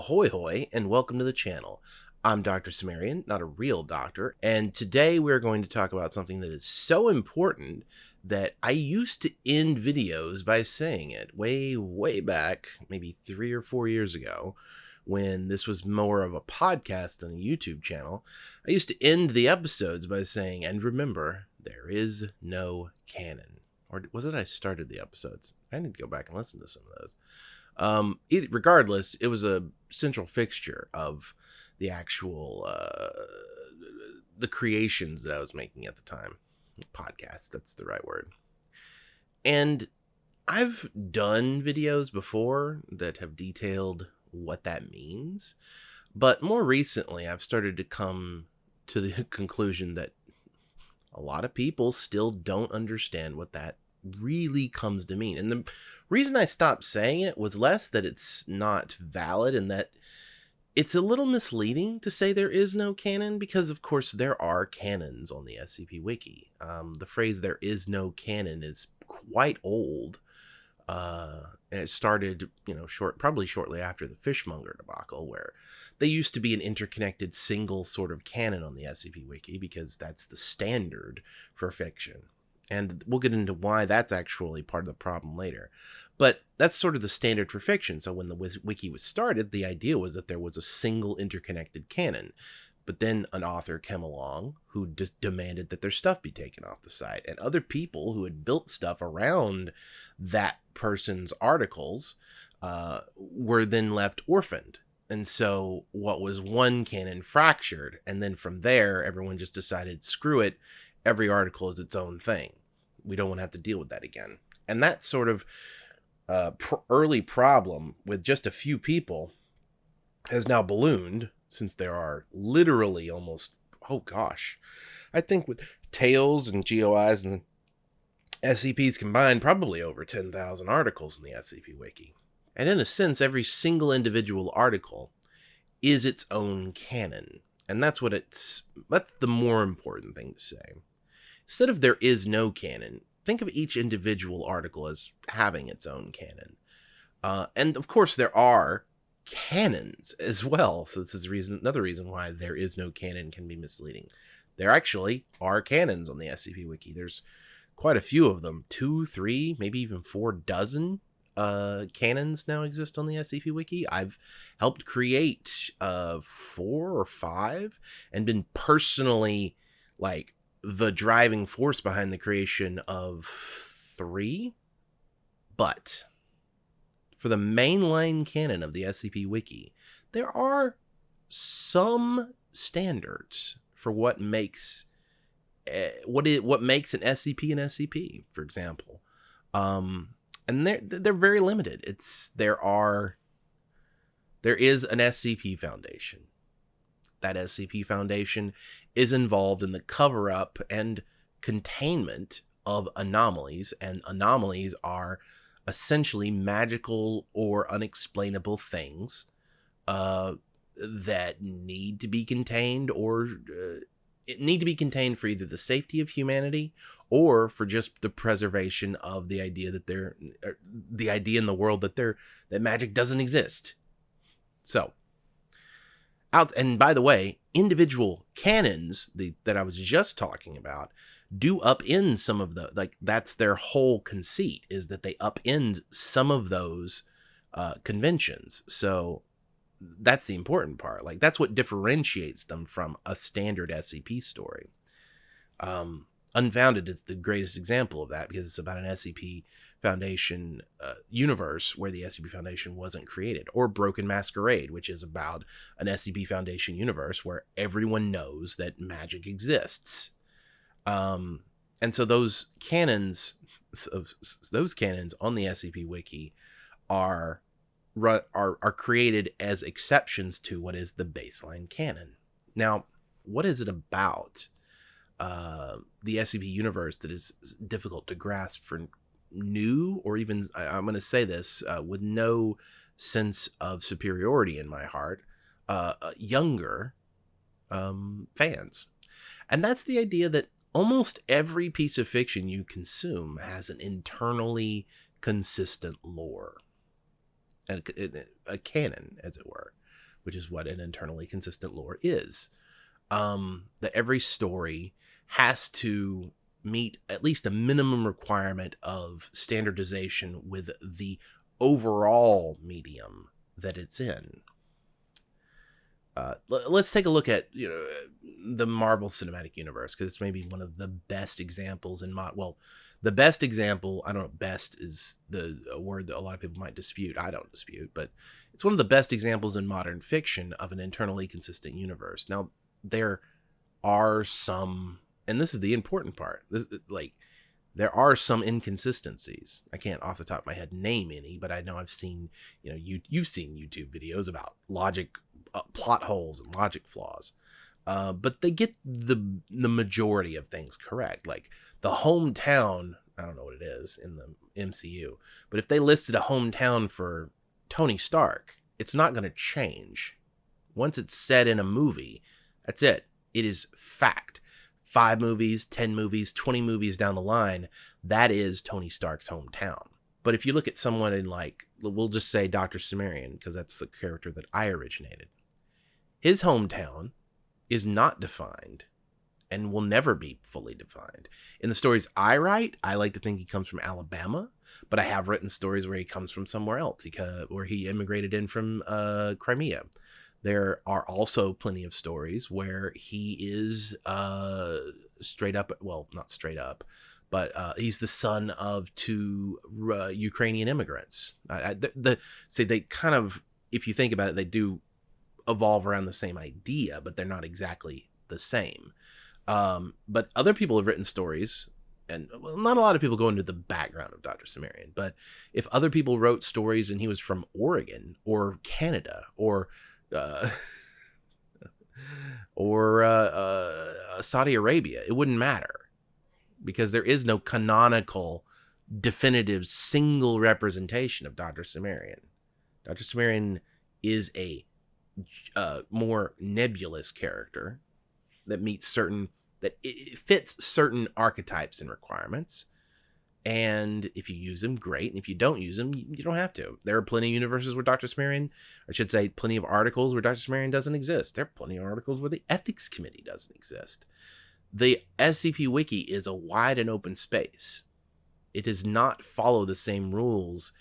Ahoy hoy, and welcome to the channel. I'm Dr. Cimmerian, not a real doctor, and today we're going to talk about something that is so important that I used to end videos by saying it way, way back, maybe three or four years ago, when this was more of a podcast than a YouTube channel. I used to end the episodes by saying, and remember, there is no canon. Or was it I started the episodes? I need to go back and listen to some of those. Um, it, regardless, it was a central fixture of the actual uh, the creations that I was making at the time. Podcast, that's the right word. And I've done videos before that have detailed what that means, but more recently, I've started to come to the conclusion that a lot of people still don't understand what that really comes to mean. And the reason I stopped saying it was less that it's not valid and that it's a little misleading to say there is no canon because, of course, there are canons on the SCP Wiki. Um, the phrase there is no canon is quite old. Uh, and it started, you know, short, probably shortly after the Fishmonger debacle, where they used to be an interconnected single sort of canon on the SCP Wiki because that's the standard for fiction and we'll get into why that's actually part of the problem later. But that's sort of the standard for fiction. So when the wiki was started, the idea was that there was a single interconnected canon. But then an author came along who just demanded that their stuff be taken off the site. And other people who had built stuff around that person's articles uh, were then left orphaned. And so what was one canon fractured. And then from there, everyone just decided, screw it, every article is its own thing we don't want to have to deal with that again. And that sort of uh, pr- early problem with just a few people has now ballooned since there are literally almost, oh gosh, I think with Tales and GOIs and SCPs combined, probably over 10,000 articles in the SCP Wiki. And in a sense, every single individual article is its own canon. And that's what it's, that's the more important thing to say. Instead of there is no canon, think of each individual article as having its own canon. Uh, and of course, there are canons as well. So this is reason another reason why there is no canon can be misleading. There actually are canons on the SCP Wiki. There's quite a few of them, two, three, maybe even four dozen uh, canons now exist on the SCP Wiki. I've helped create uh, four or five and been personally like the driving force behind the creation of three. But for the mainline canon of the SCP Wiki, there are some standards for what makes uh, what it what makes an SCP an SCP, for example. Um, and they're they're very limited. It's there are there is an SCP Foundation that SCP Foundation is involved in the cover up and containment of anomalies, and anomalies are essentially magical or unexplainable things uh, that need to be contained or uh, need to be contained for either the safety of humanity or for just the preservation of the idea that there er, the idea in the world that there that magic doesn't exist. So out and by the way individual canons the, that i was just talking about do upend some of the like that's their whole conceit is that they upend some of those uh, conventions. So that's the important part. Like that's what differentiates them from a standard scp story. Um unfounded is the greatest example of that because it's about an scp Foundation uh, universe where the SCP Foundation wasn't created, or Broken Masquerade, which is about an SCP Foundation universe where everyone knows that magic exists. Um, and so those canons, those canons on the SCP Wiki, are are are created as exceptions to what is the baseline canon. Now, what is it about uh, the SCP universe that is difficult to grasp for new or even I, am going to say this uh, with no sense of superiority in my heart uh, uh, younger um, fans and that's the idea that almost every piece of fiction you consume has an internally consistent lore a, a canon as it were which is what an internally consistent lore is. Um, that every story has to meet at least a minimum requirement of standardization with the overall medium that it's in. Uh, let's take a look at you know the Marvel Cinematic Universe because it's maybe one of the best examples in mod. Well, the best example I don't know. Best is the word that a lot of people might dispute. I don't dispute, but it's one of the best examples in modern fiction of an internally consistent universe. Now there are some, and this is the important part. This like there are some inconsistencies. I can't off the top of my head name any, but I know I've seen, you know, you you've seen YouTube videos about logic uh, plot holes and logic flaws. Uh, but they get the the majority of things correct. Like the hometown, I don't know what it is in the MCU, but if they listed a hometown for Tony Stark, it's not going to change. Once it's said in a movie, that's it. It is fact. Five movies, 10 movies, 20 movies down the line, that is Tony Stark's hometown. But if you look at someone in, like, we'll just say Dr. Cimmerian, because that's the character that I originated. His hometown is not defined and will never be fully defined. In the stories I write, I like to think he comes from Alabama, but I have written stories where he comes from somewhere else, where he immigrated in from uh, Crimea. There are also plenty of stories where he is uh, straight up, well, not straight up, but uh, he's the son of two uh, Ukrainian immigrants. the, the say they kind of, if you think about it, they do evolve around the same idea, but they're not exactly the same. Um, but other people have written stories, and well, not a lot of people go into the background of Dr. Cimmerian, but if other people wrote stories and he was from Oregon or Canada or uh, or uh, uh, Saudi Arabia, it wouldn't matter because there is no canonical, definitive, single representation of Dr. Cimmerian. Dr. Cimmerian is a uh, more nebulous character that meets certain that it fits certain archetypes and requirements. And if you use them, great. And if you don't use them, you don't have to. There are plenty of universes where Dr. Cimmerian, I should say, plenty of articles where Dr. Cimmerian doesn't exist. There are plenty of articles where the ethics committee doesn't exist. The SCP Wiki is a wide and open space. It does not follow the same rules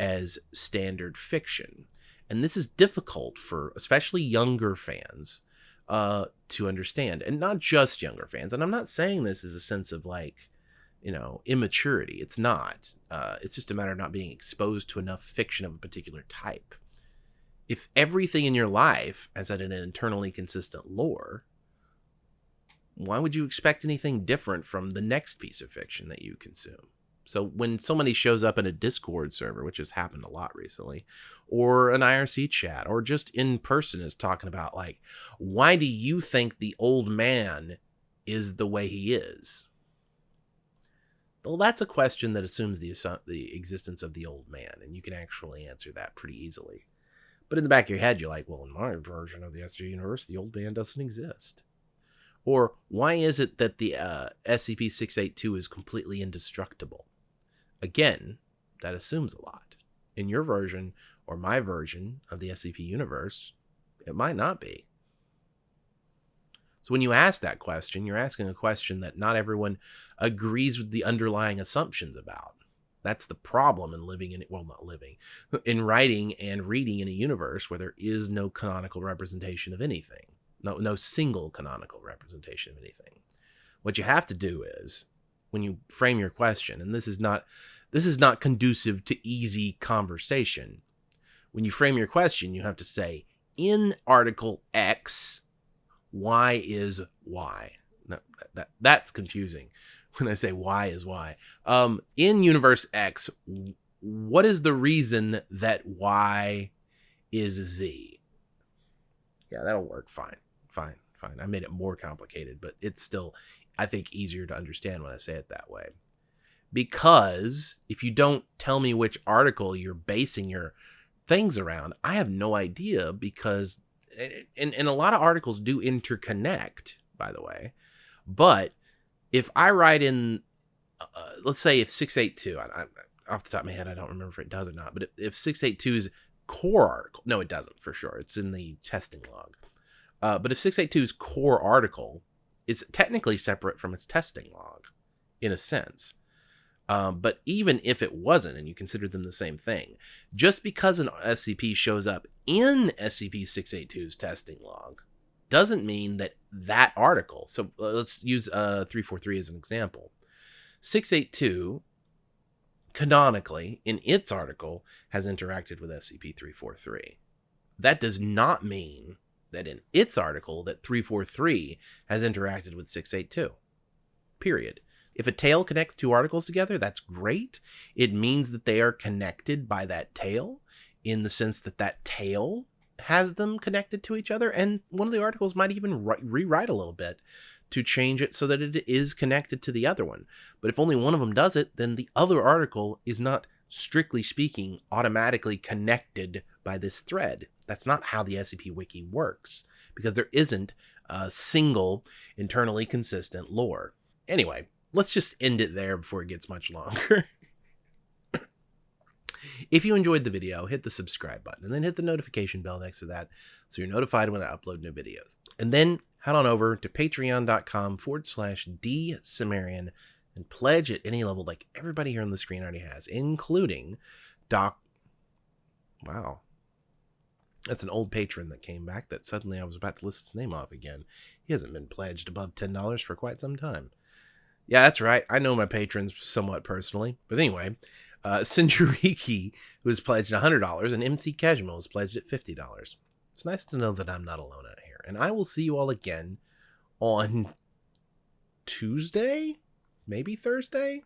as standard fiction and this is difficult for especially younger fans uh, to understand, and not just younger fans. And I'm not saying this as a sense of like, you know, immaturity. It's not. Uh, it's just a matter of not being exposed to enough fiction of a particular type. If everything in your life has had an internally consistent lore, why would you expect anything different from the next piece of fiction that you consume? So when somebody shows up in a Discord server, which has happened a lot recently, or an IRC chat, or just in person is talking about like, why do you think the old man is the way he is? Well, that's a question that assumes the the existence of the old man, and you can actually answer that pretty easily. But in the back of your head, you're like, well, in my version of the SG universe, the old man doesn't exist. Or why is it that the uh, SCP 682 is completely indestructible? Again, that assumes a lot. In your version or my version of the SCP universe, it might not be. So when you ask that question, you're asking a question that not everyone agrees with the underlying assumptions about. That's the problem in living in well not living in writing and reading in a universe where there is no canonical representation of anything. No no single canonical representation of anything. What you have to do is when you frame your question and this is not this is not conducive to easy conversation when you frame your question you have to say in article x y is y no, that, that that's confusing when i say y is y um in universe x what is the reason that y is z? Yeah that'll work fine fine fine. I made it more complicated but it's still I think, easier to understand when I say it that way. Because if you don't tell me which article you're basing your things around, I have no idea because, and, and a lot of articles do interconnect, by the way. But if I write in, uh, let's say if 682, I, I, off the top of my head, I don't remember if it does or not, but if, if 682 is core article, no, it doesn't for sure. It's in the testing log. Uh, but if 682's core article is technically separate from its testing log, in a sense. Um, but even if it wasn't, and you consider them the same thing, just because an SCP shows up in SCP 682's testing log doesn't mean that that article. So uh, let's use uh, 343 as an example. 682 canonically in its article has interacted with SCP-343. That does not mean that in its article that 343 has interacted with 682. Period. If a tale connects two articles together, that's great. It means that they are connected by that tale in the sense that that tale has them connected to each other. And one of the articles might even re- rewrite a little bit to change it so that it is connected to the other one. But if only one of them does it, then the other article is not, strictly speaking, automatically connected by this thread. That's not how the SCP Wiki works, because there isn't a single internally consistent lore. Anyway, let's just end it there before it gets much longer. if you enjoyed the video, hit the subscribe button and then hit the notification bell next to that so you're notified when I upload new videos. And then head on over to patreon.com forward slash D Cimmerian and pledge at any level like everybody here on the screen already has, including Doc. Wow. That's an old patron that came back that suddenly I was about to list his name off again. He hasn't been pledged above $10 for quite some time. Yeah, that's right. I know my patrons somewhat personally. But anyway, uh, Sinjariki, who has pledged $100, and MC Kejmo has pledged at $50. It's nice to know that I'm not alone out here. And I will see you all again on Tuesday, maybe Thursday.